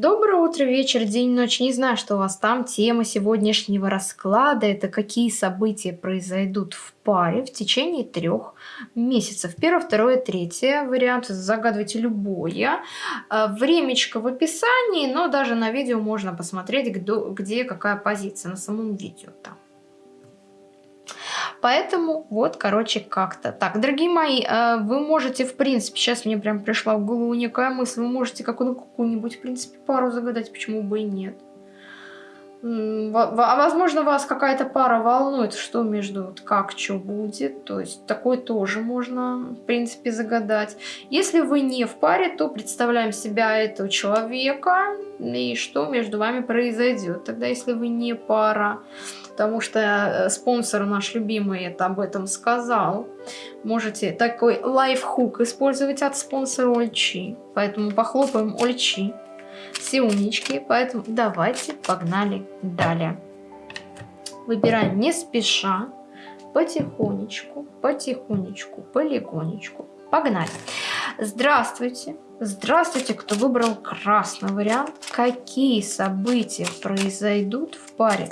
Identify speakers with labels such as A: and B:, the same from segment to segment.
A: Доброе утро, вечер, день, ночь. Не знаю, что у вас там. Тема сегодняшнего расклада– это какие события произойдут в паре в течение трех месяцев. Первое, второе, третье. Вариант загадывайте любое. А, времечко в описании, но даже на видео можно посмотреть, где какая позиция на самом видео там. Поэтому вот, короче, как-то так. Дорогие мои, э, вы можете, в принципе, сейчас мне прям пришла в голову некая мысль, вы можете какую-нибудь, в принципе, пару загадать, почему бы и нет. А возможно, вас какая-то пара волнует, что между, вот как, что будет. То есть такой тоже можно, в принципе, загадать. Если вы не в паре, то представляем себя этого человека и что между вами произойдет. Тогда, если вы не пара, потому что э, спонсор наш любимый это об этом сказал. Можете такой лайфхук использовать от спонсора Ольчи. Поэтому похлопаем Ольчи. Все умнички, поэтому давайте погнали далее. Выбираем не спеша, потихонечку, потихонечку, полигонечку. Погнали. Здравствуйте. Здравствуйте, кто выбрал красный вариант. Какие события произойдут в паре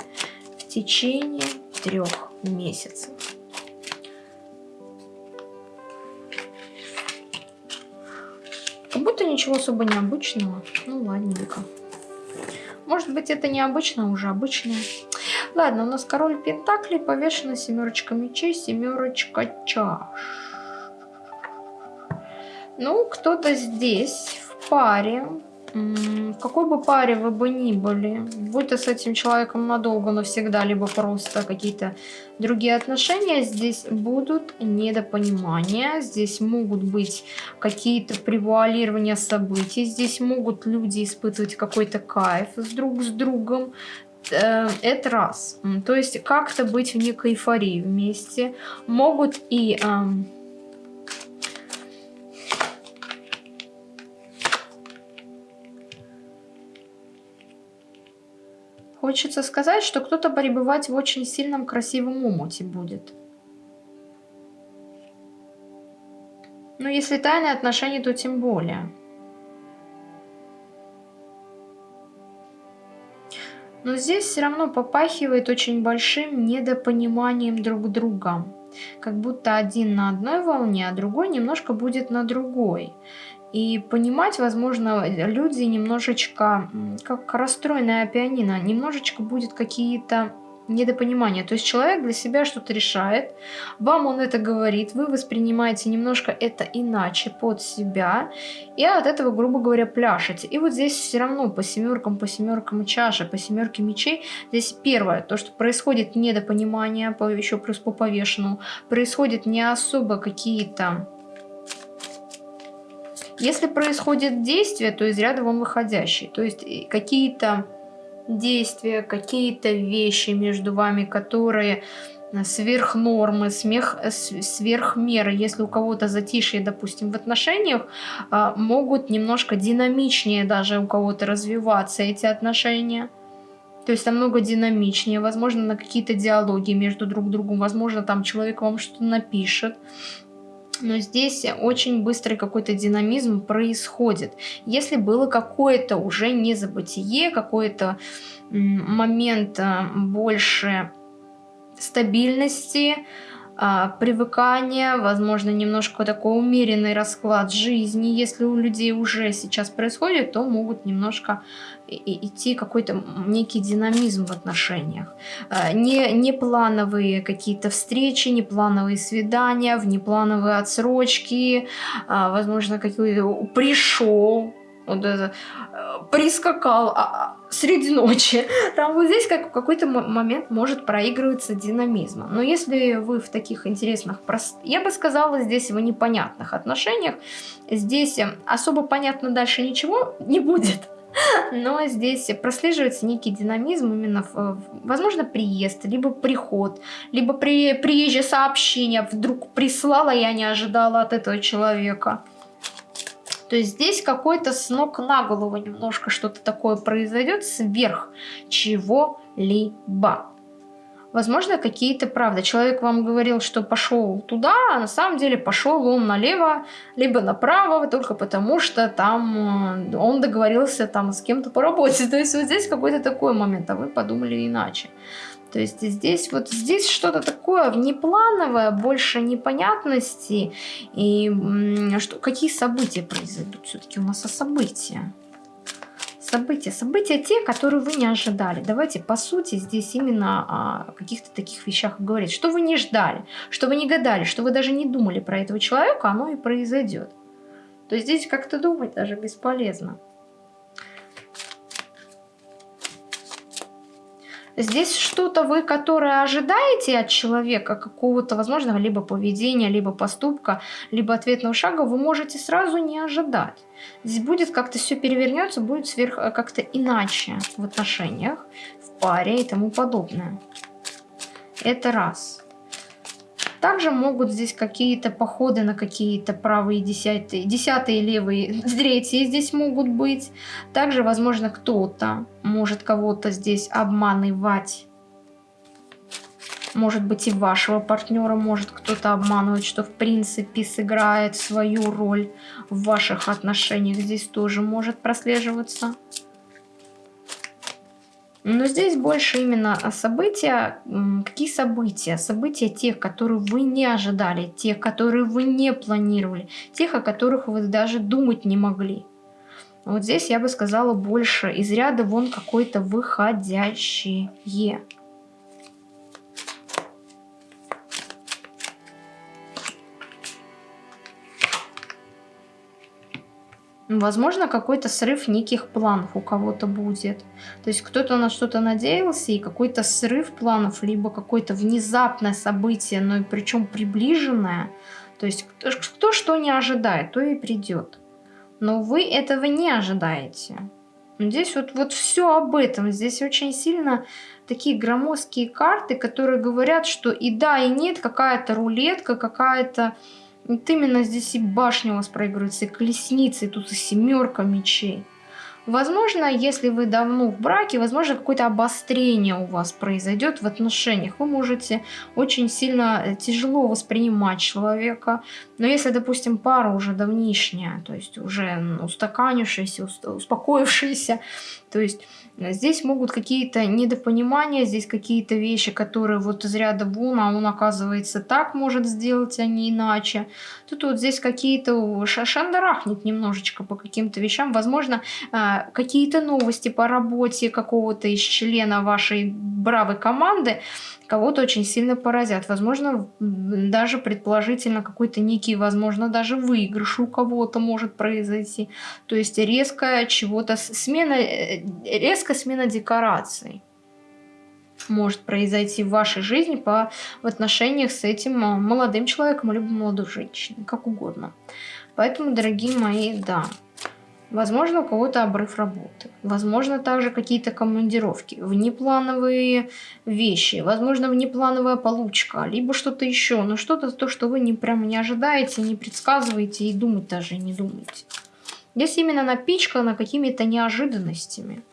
A: в течение трех месяцев. Как будто ничего особо необычного. Ну, ладненько. Может быть, это необычно, а уже обычное. Ладно, у нас король Пентаклей, повешена семерочка мечей, семерочка чаш. Ну, кто-то здесь в паре в какой бы паре вы бы ни были, будь то с этим человеком надолго, навсегда, либо просто какие-то другие отношения, здесь будут недопонимания, здесь могут быть какие-то превуалирования событий, здесь могут люди испытывать какой-то кайф с друг с другом, э, это раз. То есть как-то быть в некой эйфории вместе. Могут и... Эм, Хочется сказать, что кто-то пребывать в очень сильном красивом умуте будет. Но если тайные отношения, то тем более. Но здесь все равно попахивает очень большим недопониманием друг друга. Как будто один на одной волне, а другой немножко будет на другой. И понимать, возможно, люди немножечко, как расстроенная пианино, немножечко будет какие-то недопонимания. То есть человек для себя что-то решает, вам он это говорит, вы воспринимаете немножко это иначе под себя, и от этого, грубо говоря, пляшете. И вот здесь все равно по семеркам, по семеркам чаши, по семерке мечей, здесь первое, то, что происходит недопонимание, еще плюс по повешенному, происходит не особо какие-то если происходит действие, то из ряда вон выходящие. То есть какие-то действия, какие-то вещи между вами, которые сверх нормы, смех, сверх меры, если у кого-то затишье, допустим, в отношениях, а, могут немножко динамичнее даже у кого-то развиваться эти отношения. То есть намного динамичнее, возможно, на какие-то диалоги между друг другом, возможно, там человек вам что-то напишет, но здесь очень быстрый какой-то динамизм происходит. Если было какое-то уже незабытие, какой-то момент а, больше стабильности, а, привыкание, возможно, немножко такой умеренный расклад жизни. Если у людей уже сейчас происходит, то могут немножко идти какой-то некий динамизм в отношениях. А, не, не плановые какие-то встречи, не плановые свидания, внеплановые отсрочки, а, возможно, какой-то пришел, вот это, э, прискакал а, а, среди ночи. Там вот здесь как, в какой-то момент может проигрываться динамизм. Но если вы в таких интересных, прост... я бы сказала, здесь в непонятных отношениях, здесь э, особо понятно дальше ничего не будет. Но здесь прослеживается некий динамизм именно, в, возможно, приезд, либо приход, либо при, приезжее сообщение вдруг прислала, я не ожидала от этого человека. То есть здесь какой-то с ног на голову немножко что-то такое произойдет сверх чего-либо. Возможно, какие-то правда. Человек вам говорил, что пошел туда, а на самом деле пошел он налево, либо направо, только потому что там э, он договорился там с кем-то по работе. То есть вот здесь какой-то такой момент, а вы подумали иначе. То есть здесь вот здесь что-то такое внеплановое, больше непонятности. И что, какие события произойдут? Все-таки у нас о события. События. События те, которые вы не ожидали. Давайте, по сути, здесь именно о каких-то таких вещах говорить. Что вы не ждали, что вы не гадали, что вы даже не думали про этого человека, оно и произойдет. То есть здесь как-то думать даже бесполезно. Здесь что-то вы, которое ожидаете от человека, какого-то, возможно, либо поведения, либо поступка, либо ответного шага, вы можете сразу не ожидать. Здесь будет как-то все перевернется, будет сверх э, как-то иначе в отношениях, в паре и тому подобное. Это раз. Также могут здесь какие-то походы на какие-то правые десятые, десятые левые, третьи здесь могут быть. Также, возможно, кто-то может кого-то здесь обманывать. Может быть и вашего партнера может кто-то обманывать, что в принципе сыграет свою роль в ваших отношениях. Здесь тоже может прослеживаться. Но здесь больше именно события. Какие события? События тех, которые вы не ожидали, тех, которые вы не планировали, тех, о которых вы даже думать не могли. Вот здесь я бы сказала больше из ряда вон какой-то выходящие. Возможно, какой-то срыв неких планов у кого-то будет. То есть кто-то на что-то надеялся, и какой-то срыв планов, либо какое-то внезапное событие, но причем приближенное. То есть кто, кто что не ожидает, то и придет. Но вы этого не ожидаете. Здесь вот, вот все об этом. Здесь очень сильно такие громоздкие карты, которые говорят, что и да, и нет, какая-то рулетка, какая-то вот именно здесь и башня у вас проигрывается, и колесница, и тут и семерка мечей. Возможно, если вы давно в браке, возможно, какое-то обострение у вас произойдет в отношениях. Вы можете очень сильно э, тяжело воспринимать человека. Но если, допустим, пара уже давнишняя, то есть уже устаканившаяся, успокоившаяся, то есть Здесь могут какие-то недопонимания, здесь какие-то вещи, которые вот из ряда вон, а он оказывается так может сделать, а не иначе. Тут вот здесь какие-то шандарахнет немножечко по каким-то вещам. Возможно, а, какие-то новости по работе какого-то из члена вашей бравой команды кого-то очень сильно поразят. Возможно, даже предположительно какой-то некий, возможно, даже выигрыш у кого-то может произойти. То есть резкая чего-то смена, э, резкая смена декораций может произойти в вашей жизни по, в отношениях с этим а, молодым человеком, либо молодой женщиной, как угодно. Поэтому, дорогие мои, да, Возможно, у кого-то обрыв работы. Возможно, также какие-то командировки, внеплановые вещи. Возможно, внеплановая получка, либо что-то еще. Но что-то то, что вы не прямо не ожидаете, не предсказываете и думать даже не думаете. Здесь именно напичкано какими-то неожиданностями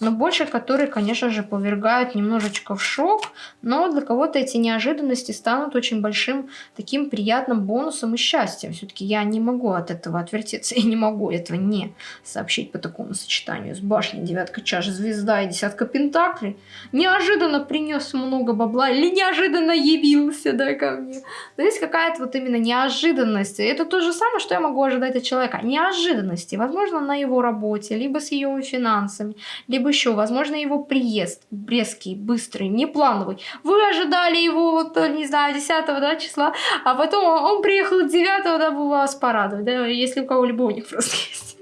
A: но больше которые, конечно же, повергают немножечко в шок, но для кого-то эти неожиданности станут очень большим таким приятным бонусом и счастьем. Все-таки я не могу от этого отвертеться, я не могу этого не сообщить по такому сочетанию с башней, девятка чаш, звезда и десятка пентаклей. Неожиданно принес много бабла или неожиданно явился да, ко мне. То есть какая-то вот именно неожиданность. Это то же самое, что я могу ожидать от человека. Неожиданности, возможно, на его работе, либо с ее финансами, либо еще, возможно, его приезд резкий, быстрый, неплановый. Вы ожидали его, вот, не знаю, 10 да, числа, а потом он, приехал 9 дабы вас порадовать, да, если у кого любовник просто есть.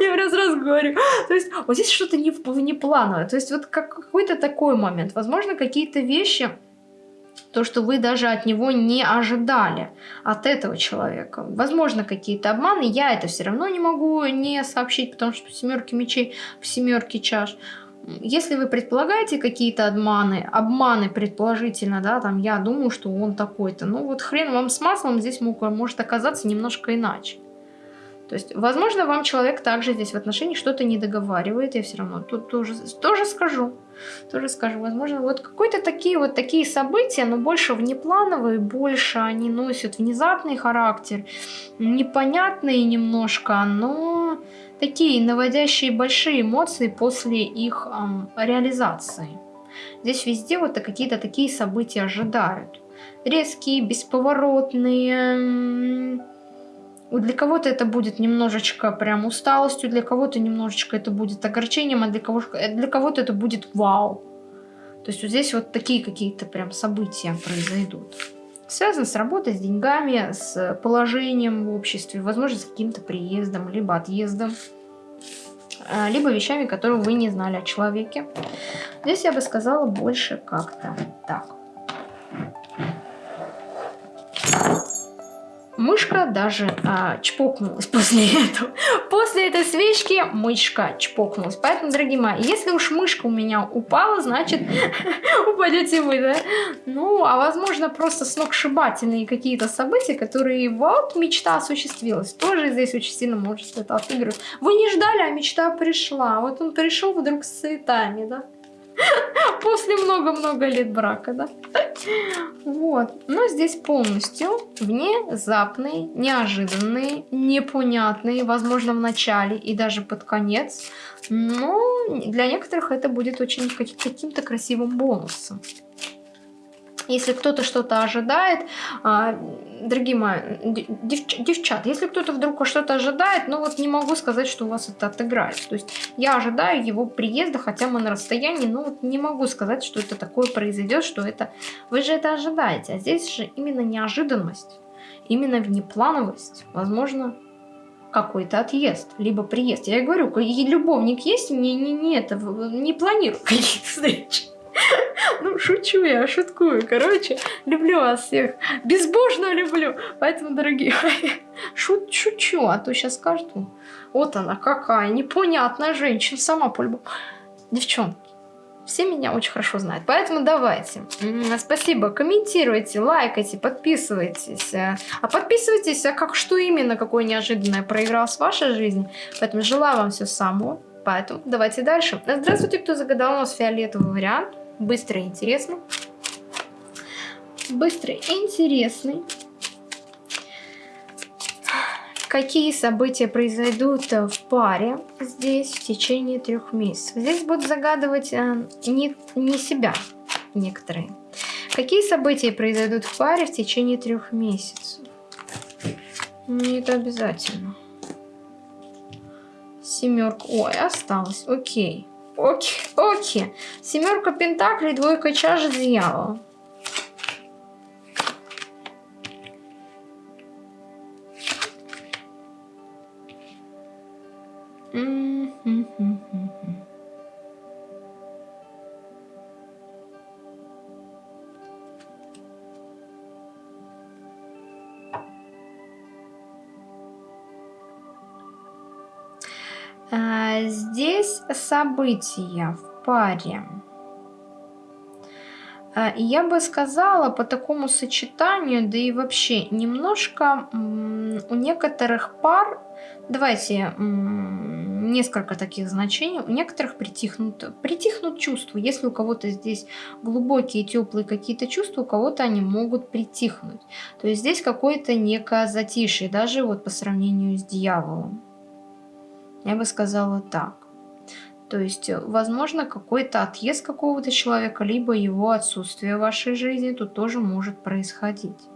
A: Я раз раз говорю. То есть вот здесь что-то не, неплановое. То есть вот как, какой-то такой момент. Возможно, какие-то вещи то, что вы даже от него не ожидали, от этого человека. Возможно, какие-то обманы, я это все равно не могу не сообщить, потому что в семерке мечей, в семерке чаш. Если вы предполагаете какие-то обманы, обманы предположительно, да, там я думаю, что он такой-то, ну вот хрен вам с маслом здесь может оказаться немножко иначе. То есть, возможно, вам человек также здесь в отношении что-то не договаривает, я все равно тут тоже, тоже скажу. Тоже скажу, возможно, вот какие-то такие вот такие события, но больше внеплановые, больше они носят внезапный характер, непонятные немножко, но такие наводящие большие эмоции после их эм, реализации. Здесь везде вот какие-то такие события ожидают. Резкие, бесповоротные, для кого-то это будет немножечко прям усталостью, для кого-то немножечко это будет огорчением, а для кого-то для кого это будет вау. То есть вот здесь вот такие какие-то прям события произойдут. Связано с работой, с деньгами, с положением в обществе, возможно, с каким-то приездом, либо отъездом, а, либо вещами, которые вы не знали о человеке. Здесь я бы сказала больше как-то так. Мышка даже а, чпокнулась после этого. После этой свечки мышка чпокнулась. Поэтому, дорогие мои, если уж мышка у меня упала, значит упадете вы, да? Ну, а возможно просто сногсшибательные какие-то события, которые вот мечта осуществилась. Тоже здесь очень сильно может это отыгрывать. Вы не ждали, а мечта пришла. Вот он пришел вдруг с цветами, да? После много-много лет брака, да? Вот. Но здесь полностью внезапные, неожиданные, непонятные, возможно, в начале и даже под конец. Но для некоторых это будет очень каким-то красивым бонусом. Если кто-то что-то ожидает, а, дорогие мои, девч, девчат, если кто-то вдруг что-то ожидает, ну вот не могу сказать, что у вас это отыграет. То есть я ожидаю его приезда, хотя мы на расстоянии, но вот не могу сказать, что это такое произойдет, что это... Вы же это ожидаете, а здесь же именно неожиданность, именно внеплановость, возможно, какой-то отъезд, либо приезд. Я говорю, любовник есть, не, не, не, это, не планирую каких-то встреч. Ну, шучу я, шуткую. Короче, люблю вас всех. Безбожно люблю. Поэтому, дорогие шут, шучу, а то сейчас скажут, вот она какая непонятная женщина, сама по -любому. Девчонки, все меня очень хорошо знают. Поэтому давайте. Спасибо. Комментируйте, лайкайте, подписывайтесь. А подписывайтесь, а как что именно, какое неожиданное проигралось в вашей жизни. Поэтому желаю вам всего самого. Поэтому давайте дальше. Здравствуйте, кто загадал у нас фиолетовый вариант. Быстрый и интересный. Быстрый и интересный. Какие события произойдут в паре здесь в течение трех месяцев? Здесь будут загадывать э, не, не себя некоторые. Какие события произойдут в паре в течение трех месяцев? Не это обязательно. Семерка. Ой, осталось. Окей. Окей, окей. Семерка пентаклей, двойка чаш дьявола. здесь события в паре. А, я бы сказала по такому сочетанию, да и вообще немножко у некоторых пар, давайте несколько таких значений, у некоторых притихнут, притихнут чувства. Если у кого-то здесь глубокие, теплые какие-то чувства, у кого-то они могут притихнуть. То есть здесь какое-то некое затишье, даже вот по сравнению с дьяволом. Я бы сказала так. То есть, э, возможно, какой-то отъезд какого-то человека, либо его отсутствие в вашей жизни тут тоже может происходить.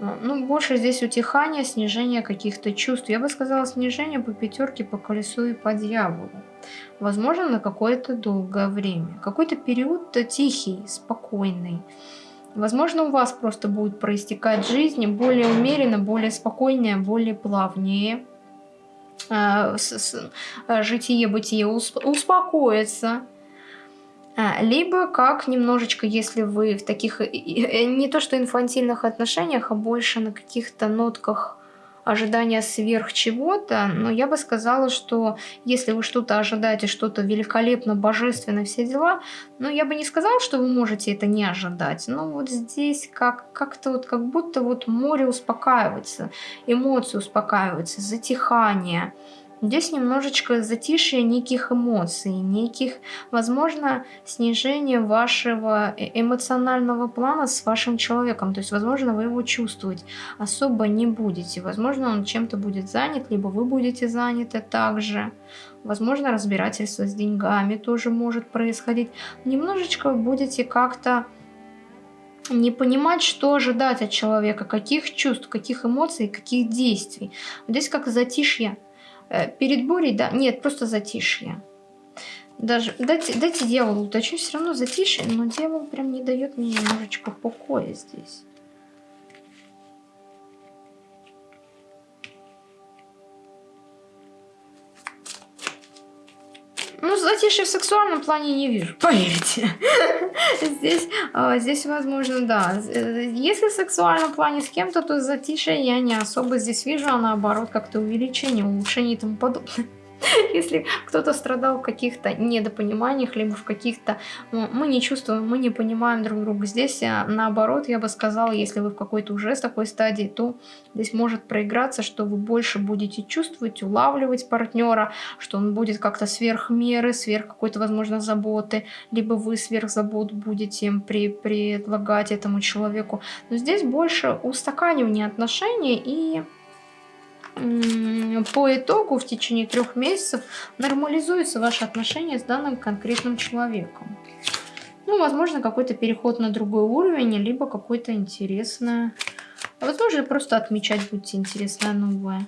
A: Ну, больше здесь утихание, снижение каких-то чувств. Я бы сказала, снижение по пятерке, по колесу и по дьяволу. Возможно, на какое-то долгое время. Какой-то период тихий, спокойный. Возможно, у вас просто будет проистекать жизнь более умеренно, более спокойнее, более плавнее. Э, э, житие-бытие успокоится. А, либо как немножечко, если вы в таких, не то что инфантильных отношениях, а больше на каких-то нотках ожидания сверх чего-то, но я бы сказала, что если вы что-то ожидаете, что-то великолепно, божественно, все дела, ну, я бы не сказала, что вы можете это не ожидать, но вот здесь как, как-то вот, как будто вот море успокаивается, эмоции успокаиваются, затихание, Здесь немножечко затишье неких эмоций, неких, возможно, снижение вашего э, эмоционального плана с вашим человеком. То есть, возможно, вы его чувствовать особо не будете. Возможно, он чем-то будет занят, либо вы будете заняты также. Возможно, разбирательство с деньгами тоже может происходить. Немножечко будете как-то не понимать, что ожидать от человека, каких чувств, каких эмоций, каких действий. здесь как затишье перед бурей, да, нет, просто затишье. Даже, дайте, дайте дьяволу уточню, все равно затишье, но дьявол прям не дает мне немножечко покоя здесь. Ну, затишье в сексуальном плане не вижу, поверьте. Здесь, а, здесь возможно, да. Если в сексуальном плане с кем-то, то затишье я не особо здесь вижу, а наоборот, как-то увеличение, улучшение и тому подобное. Если кто-то страдал в каких-то недопониманиях, либо в каких-то... Ну, мы не чувствуем, мы не понимаем друг друга. Здесь, а, наоборот, я бы сказала, если вы в какой-то уже с такой стадии, то здесь может проиграться, что вы больше будете чувствовать, улавливать партнера, что он будет как-то сверх меры, сверх какой-то, возможно, заботы, либо вы сверх забот будете при, предлагать этому человеку. Но здесь больше устаканивание отношений и по итогу в течение трех месяцев нормализуются ваши отношения с данным конкретным человеком. Ну, возможно, какой-то переход на другой уровень, либо какой-то интересное... А возможно, просто отмечать будете интересное новое.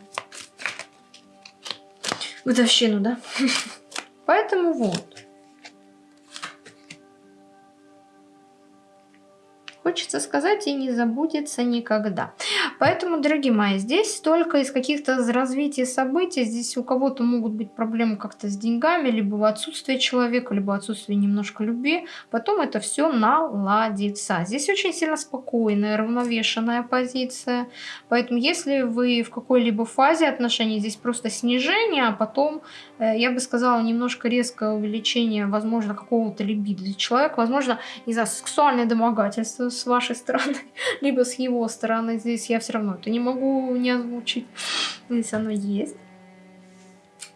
A: Годовщину, да? Поэтому вот. Хочется сказать и не забудется никогда. Поэтому, дорогие мои, здесь только из каких-то развитий событий, здесь у кого-то могут быть проблемы как-то с деньгами, либо отсутствие человека, либо отсутствие немножко любви. Потом это все наладится. Здесь очень сильно спокойная, равновешенная позиция. Поэтому, если вы в какой-либо фазе отношений, здесь просто снижение, а потом, я бы сказала, немножко резкое увеличение, возможно, какого-то либидо человека, возможно, из-за сексуальное домогательство с вашей стороны, либо с его стороны. Здесь я все равно это не могу не озвучить. Здесь оно есть.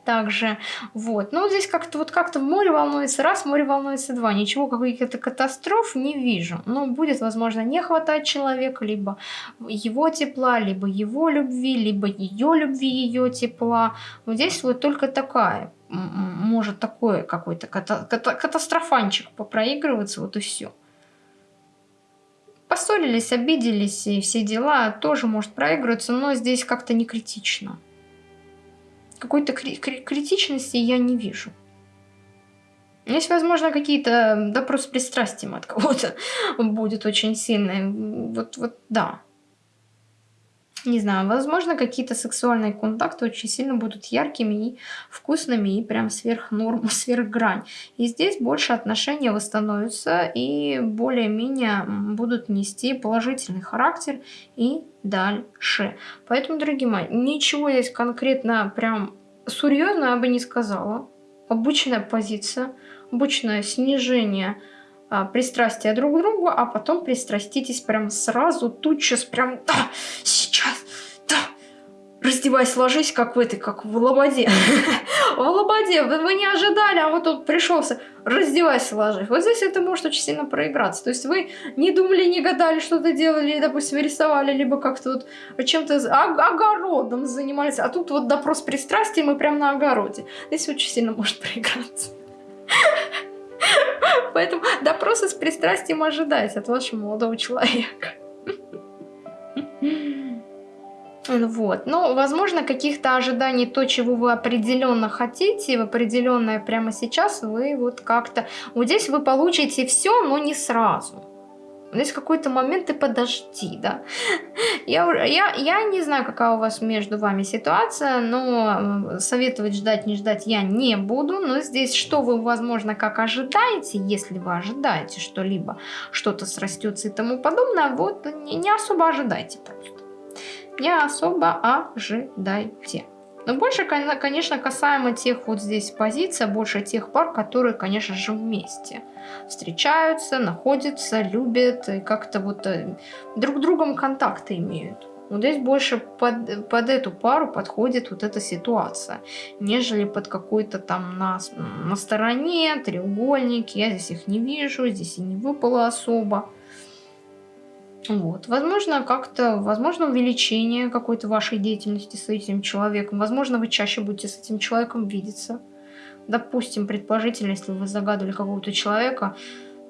A: Также, вот. Но здесь как-то вот как-то море волнуется раз, море волнуется два. Ничего, каких-то катастроф не вижу. Но будет, возможно, не хватать человека, либо его тепла, либо его любви, либо ее любви, ее тепла. Вот здесь вот только такая может такое какой-то ката ката катастрофанчик попроигрываться, вот и все. Поссорились, обиделись и все дела тоже может проигрываться, но здесь как-то не критично. Какой-то кри кри критичности я не вижу. Есть, возможно, какие-то допрос пристрастием от кого-то будет очень сильный. Вот, вот, да не знаю, возможно, какие-то сексуальные контакты очень сильно будут яркими и вкусными, и прям сверх нормы, сверх грань. И здесь больше отношения восстановятся и более-менее будут нести положительный характер и дальше. Поэтому, дорогие мои, ничего здесь конкретно прям серьезно я бы не сказала. Обычная позиция, обычное снижение пристрастия друг к другу, а потом пристраститесь прям сразу, тут сейчас прям, да, сейчас, да, раздевайся, ложись, как в этой, как в лободе. В лободе, вы не ожидали, а вот тут пришелся, раздевайся, ложись. Вот здесь это может очень сильно проиграться. То есть вы не думали, не гадали, что-то делали, допустим, рисовали, либо как-то вот чем-то огородом занимались, а тут вот допрос пристрастия, мы прям на огороде. Здесь очень сильно может проиграться. Поэтому допросы с пристрастием ожидайте от вашего молодого человека. Вот. Ну, возможно, каких-то ожиданий, то, чего вы определенно хотите, в определенное прямо сейчас, вы вот как-то... Вот здесь вы получите все, но не сразу. Есть какой-то момент и подожди, да. Я, я, я не знаю, какая у вас между вами ситуация, но советовать ждать, не ждать я не буду. Но здесь что вы, возможно, как ожидаете, если вы ожидаете что-либо, что-то срастется и тому подобное, вот не, не особо ожидайте просто. Не особо ожидайте. Но больше, конечно, касаемо тех вот здесь позиций, больше тех пар, которые, конечно же, вместе встречаются, находятся, любят и как-то вот э, друг другом контакты имеют. Вот здесь больше под, под эту пару подходит вот эта ситуация, нежели под какой-то там на, на стороне, треугольник. Я здесь их не вижу, здесь и не выпало особо. Вот. Возможно, как-то, возможно, увеличение какой-то вашей деятельности с этим человеком. Возможно, вы чаще будете с этим человеком видеться. Допустим, предположительно, если вы загадывали какого-то человека,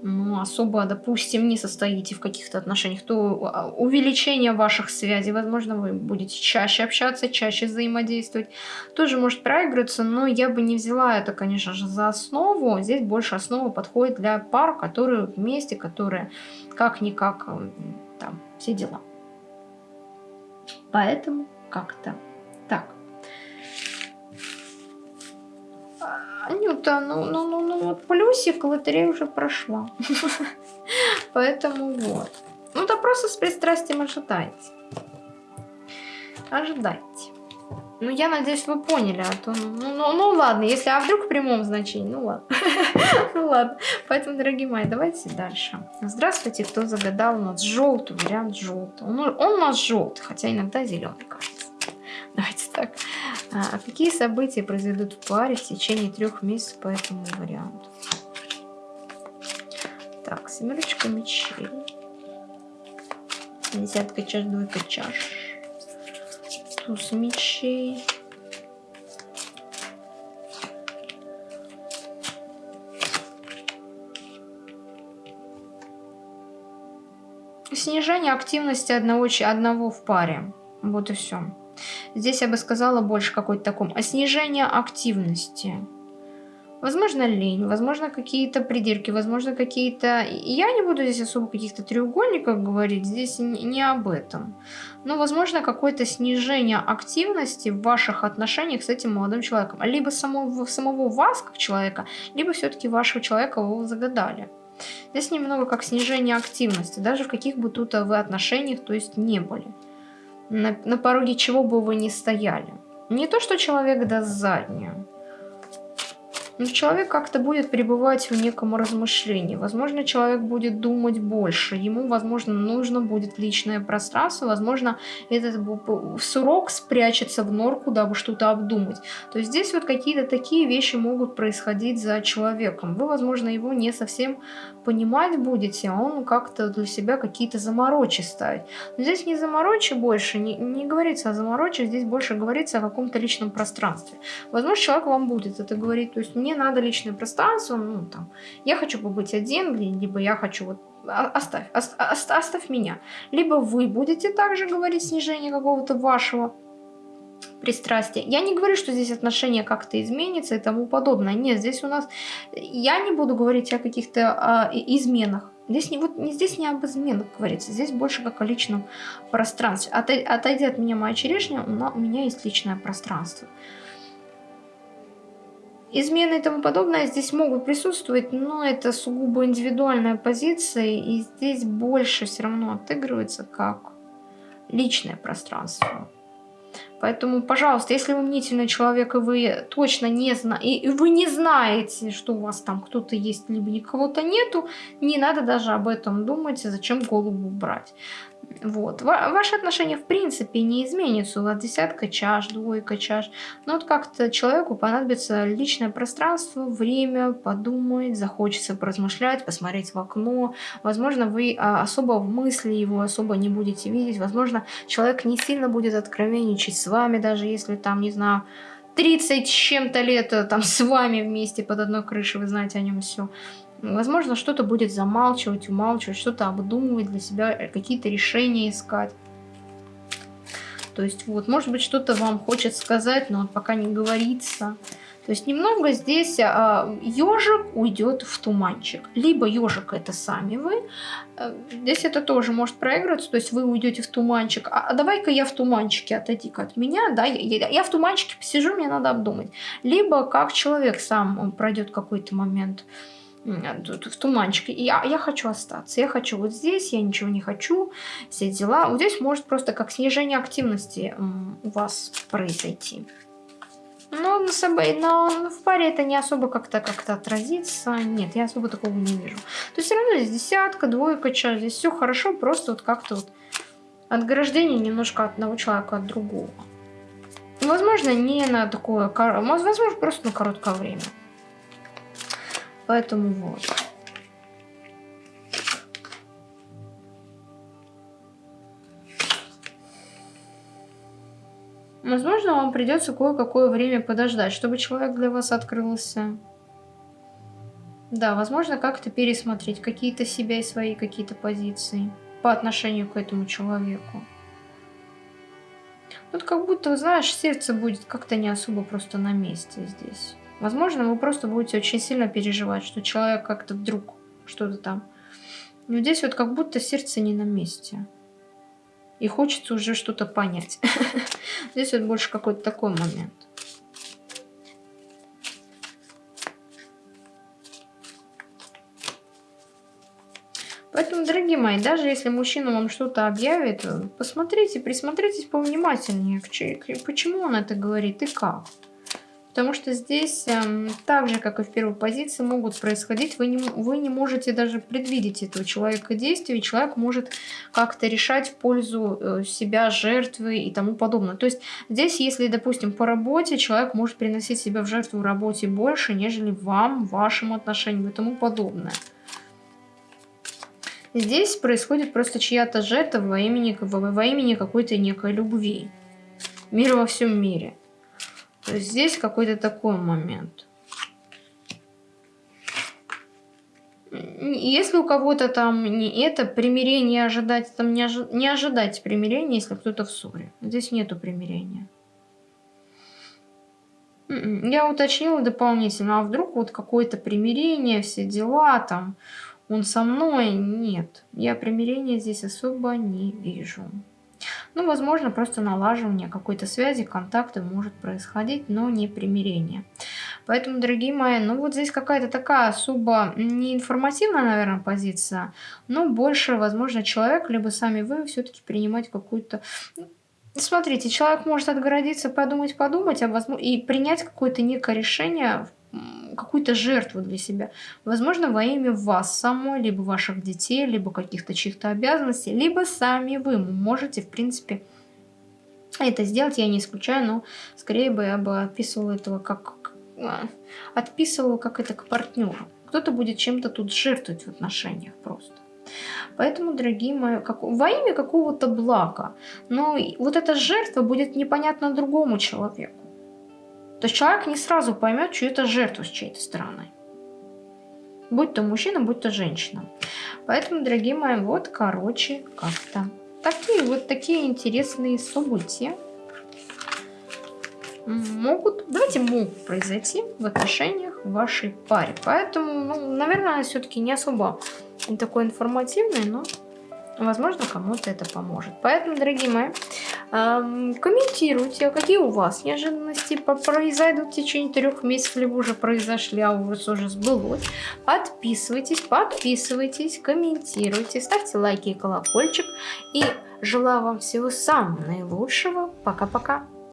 A: ну, особо, допустим, не состоите в каких-то отношениях, то а, увеличение ваших связей, возможно, вы будете чаще общаться, чаще взаимодействовать, тоже может проигрываться, но я бы не взяла это, конечно же, за основу. Здесь больше основа подходит для пар, которые вместе, которые как-никак там все дела. Поэтому как-то так. Анюта, ну, ну, ну, ну, вот плюсик лотерея уже прошла. Поэтому вот. Ну, да просто с пристрастием ожидайте. Ожидайте. Ну, я надеюсь, вы поняли, а то, ну, ну, ну, ну ладно, если, а вдруг в прямом значении, ну ладно. ну ладно, поэтому, дорогие мои, давайте дальше. Здравствуйте, кто загадал у нас желтый вариант желтый. Он, он у нас желтый, хотя иногда зеленый кажется. Давайте так. А, какие события произойдут в паре в течение трех месяцев по этому варианту? Так, семерочка мечей. Десятка чаш, двойка чаш. Туз мечей. Снижение активности одного, одного в паре. Вот и все. Здесь я бы сказала больше какой-то таком. А снижение активности. Возможно, лень, возможно, какие-то придирки, возможно, какие-то... Я не буду здесь особо каких-то треугольников говорить, здесь не об этом. Но, возможно, какое-то снижение активности в ваших отношениях с этим молодым человеком. Либо самого, самого вас, как человека, либо все-таки вашего человека вы загадали. Здесь немного как снижение активности, даже в каких бы тут вы отношениях, то есть не были. На, на пороге чего бы вы ни стояли. Не то, что человек даст заднюю, но человек как-то будет пребывать в неком размышлении. Возможно, человек будет думать больше. Ему, возможно, нужно будет личное пространство. Возможно, этот сурок спрячется в норку, дабы что-то обдумать. То есть здесь вот какие-то такие вещи могут происходить за человеком. Вы, возможно, его не совсем понимать будете, а он как-то для себя какие-то заморочи ставить. Но здесь не заморочи больше, не, не говорится о заморочи, здесь больше говорится о каком-то личном пространстве. Возможно, человек вам будет это говорить, то есть мне надо личное пространство, ну там, я хочу побыть один, либо я хочу вот оставь, оставь, оставь меня. Либо вы будете также говорить снижение какого-то вашего пристрастия. Я не говорю, что здесь отношение как-то изменится и тому подобное. Нет, здесь у нас... Я не буду говорить о каких-то а, изменах. Здесь не, вот, здесь не об изменах говорится, здесь больше как о личном пространстве. Отойди, отойди от меня, моя черешня, у меня есть личное пространство измены и тому подобное здесь могут присутствовать, но это сугубо индивидуальная позиция, и здесь больше все равно отыгрывается как личное пространство. Поэтому, пожалуйста, если вы мнительный человек, и вы точно не знаете, и вы не знаете, что у вас там кто-то есть, либо никого-то нету, не надо даже об этом думать, зачем голову брать. Вот. Ваши отношения в принципе не изменятся. У вас десятка чаш, двойка чаш. Но вот как-то человеку понадобится личное пространство, время, подумать, захочется поразмышлять, посмотреть в окно. Возможно, вы а, особо в мысли его особо не будете видеть. Возможно, человек не сильно будет откровенничать с вами, даже если там, не знаю, 30 с чем-то лет э, там с вами вместе под одной крышей, вы знаете о нем все. Возможно, что-то будет замалчивать, умалчивать, что-то обдумывать для себя, э, какие-то решения искать. То есть вот, может быть, что-то вам хочет сказать, но пока не говорится. То есть немного здесь а, ежик уйдет в туманчик. Либо ежик это сами вы. Э, здесь это тоже может проигрываться. То есть вы уйдете в туманчик. А, а давай-ка я в туманчике, отойди-ка от меня. Да, я, я, в туманчике посижу, мне надо обдумать. Либо как человек сам пройдет какой-то момент тут в туманчике. Я, я хочу остаться. Я хочу вот здесь, я ничего не хочу. Все дела. Вот здесь может просто как снижение активности у вас произойти. Но на собой, но в паре это не особо как-то как-то отразится. Нет, я особо такого не вижу. То есть все равно здесь десятка, двойка, час. Здесь все хорошо, просто вот как-то вот отграждение немножко от одного человека от другого. Возможно, не на такое, возможно, просто на короткое время. Поэтому вот. Возможно, вам придется кое-какое время подождать, чтобы человек для вас открылся. Да, возможно, как-то пересмотреть какие-то себя и свои какие-то позиции по отношению к этому человеку. Вот как будто, знаешь, сердце будет как-то не особо просто на месте здесь. Возможно, вы просто будете очень сильно переживать, что человек как-то вдруг что-то там. Но здесь вот как будто сердце не на месте. И хочется уже что-то понять. Здесь вот больше какой-то такой момент. Поэтому, дорогие мои, даже если мужчина вам что-то объявит, посмотрите, присмотритесь повнимательнее, почему он это говорит и как. Потому что здесь, э, так же, как и в первой позиции, могут происходить, вы не, вы не можете даже предвидеть этого человека действия, и человек может как-то решать в пользу э, себя, жертвы и тому подобное. То есть здесь, если, допустим, по работе, человек может приносить себя в жертву работе больше, нежели вам, вашим отношениям и тому подобное. Здесь происходит просто чья-то жертва во имени, во имени какой-то некой любви. Мир во всем мире. То есть здесь какой-то такой момент. Если у кого-то там не это, примирение ожидать, там не, ожи, не ожидать примирения, если кто-то в ссоре. Здесь нету примирения. М-м, я уточнила дополнительно, а вдруг вот какое-то примирение, все дела там, он со мной? Нет, я примирения здесь особо не вижу. Ну, возможно, просто налаживание какой-то связи, контакта может происходить, но не примирение. Поэтому, дорогие мои, ну вот здесь какая-то такая особо не информативная, наверное, позиция, но больше, возможно, человек, либо сами вы все-таки принимать какую-то Смотрите, человек может отгородиться, подумать, подумать, а возможно, и принять какое-то некое решение какую-то жертву для себя. Возможно, во имя вас самой, либо ваших детей, либо каких-то чьих-то обязанностей, либо сами вы можете, в принципе, это сделать. Я не исключаю, но скорее бы я бы описывала этого как... А, отписывала как это к партнеру. Кто-то будет чем-то тут жертвовать в отношениях просто. Поэтому, дорогие мои, как, во имя какого-то блага. Но вот эта жертва будет непонятна другому человеку. То человек не сразу поймет, что это жертва с чьей-то стороны. Будь то мужчина, будь то женщина. Поэтому, дорогие мои, вот, короче, как-то. Такие вот такие интересные события могут, давайте могут произойти в отношениях вашей паре. Поэтому, ну, наверное, все-таки не особо такой информативный, но Возможно, кому-то это поможет. Поэтому, дорогие мои, эм, комментируйте, какие у вас неожиданности произойдут в течение трех месяцев, либо уже произошли, а у вас уже сбылось. Подписывайтесь, подписывайтесь, комментируйте, ставьте лайки и колокольчик. И желаю вам всего самого наилучшего. Пока-пока.